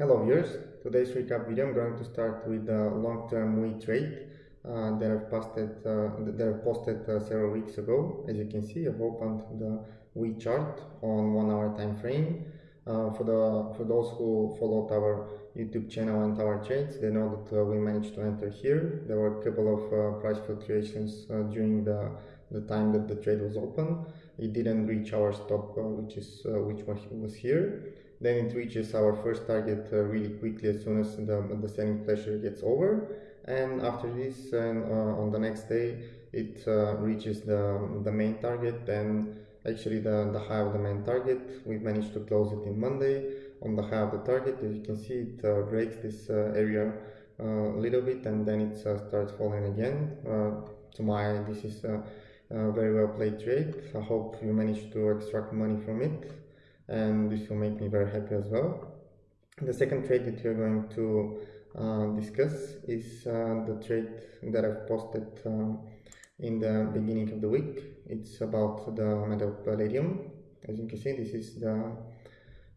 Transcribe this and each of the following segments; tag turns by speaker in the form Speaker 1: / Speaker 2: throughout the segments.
Speaker 1: Hello viewers, today's recap video I'm going to start with the long-term WE trade uh, that I've posted, uh, that I've posted uh, several weeks ago. As you can see I've opened the WE chart on one hour time frame. Uh, for the for those who followed our YouTube channel and our trades, they know that uh, we managed to enter here. There were a couple of uh, price fluctuations during the the time that the trade was open. It didn't reach our stop, which is which was here then it reaches our first target uh, really quickly as soon as the, the selling pressure gets over. And after this and uh, on the next day it uh, reaches the, the main target and actually the, the high of the main target. We managed to close it in Monday. On the high of the target as you can see it uh, breaks this uh, area uh, a little bit and then it starts falling again. To my this is a, a very well played trade. I hope you managed to extract money from it and this will make me very happy as well. The second trade that we're going to uh, discuss is uh, the trade that I've posted um, in the beginning of the week. It's about the metal palladium. As you can see, this is the,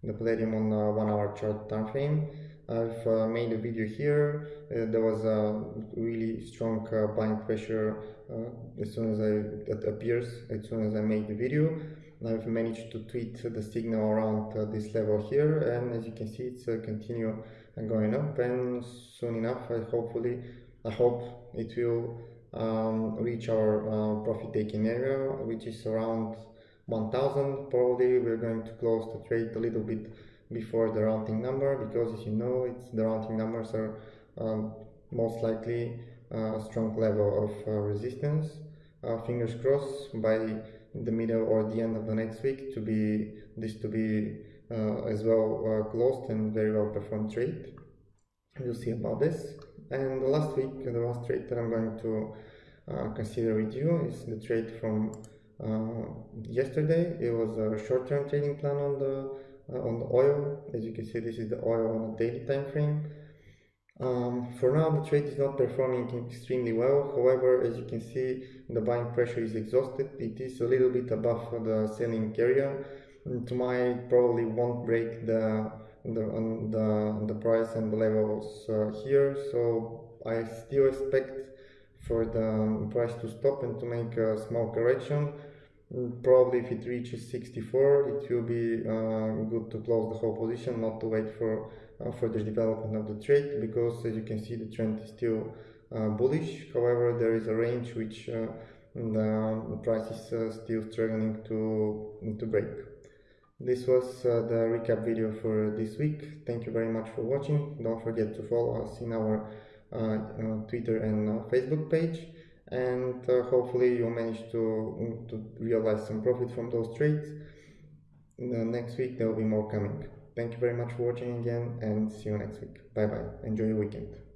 Speaker 1: the palladium on one hour chart time frame. I've uh, made a video here. Uh, there was a really strong uh, buying pressure uh, as soon as I, it appears, as soon as I made the video. I've managed to tweet the signal around uh, this level here and as you can see it's uh, continue going up and soon enough I hopefully I hope it will um, reach our uh, profit taking area which is around 1000 probably we're going to close the trade a little bit before the rounding number because as you know it's the rounding numbers are um, most likely a strong level of uh, resistance. Uh, fingers crossed by the middle or the end of the next week to be this to be uh, as well uh, closed and very well performed trade. We'll see about this. And the last week, the last trade that I'm going to uh, consider with you is the trade from uh, yesterday. It was a short-term trading plan on the on the oil. As you can see, this is the oil on a daily time frame. For now, the trade is not performing extremely well. However, as you can see, the buying pressure is exhausted. It is a little bit above the selling area. To my probably won't break the the the, the price and the levels uh, here. So I still expect for the price to stop and to make a small correction. Probably if it reaches 64, it will be uh, good to close the whole position, not to wait for uh, further development of the trade because as you can see the trend is still uh, bullish. However there is a range which uh, the price is still struggling to to break. This was uh, the recap video for this week. Thank you very much for watching. Don't forget to follow us in our uh, uh, twitter and facebook page and uh, hopefully you'll manage to, to realize some profit from those trades next week there will be more coming Thank you very much for watching again and see you next week. Bye bye. Enjoy your weekend.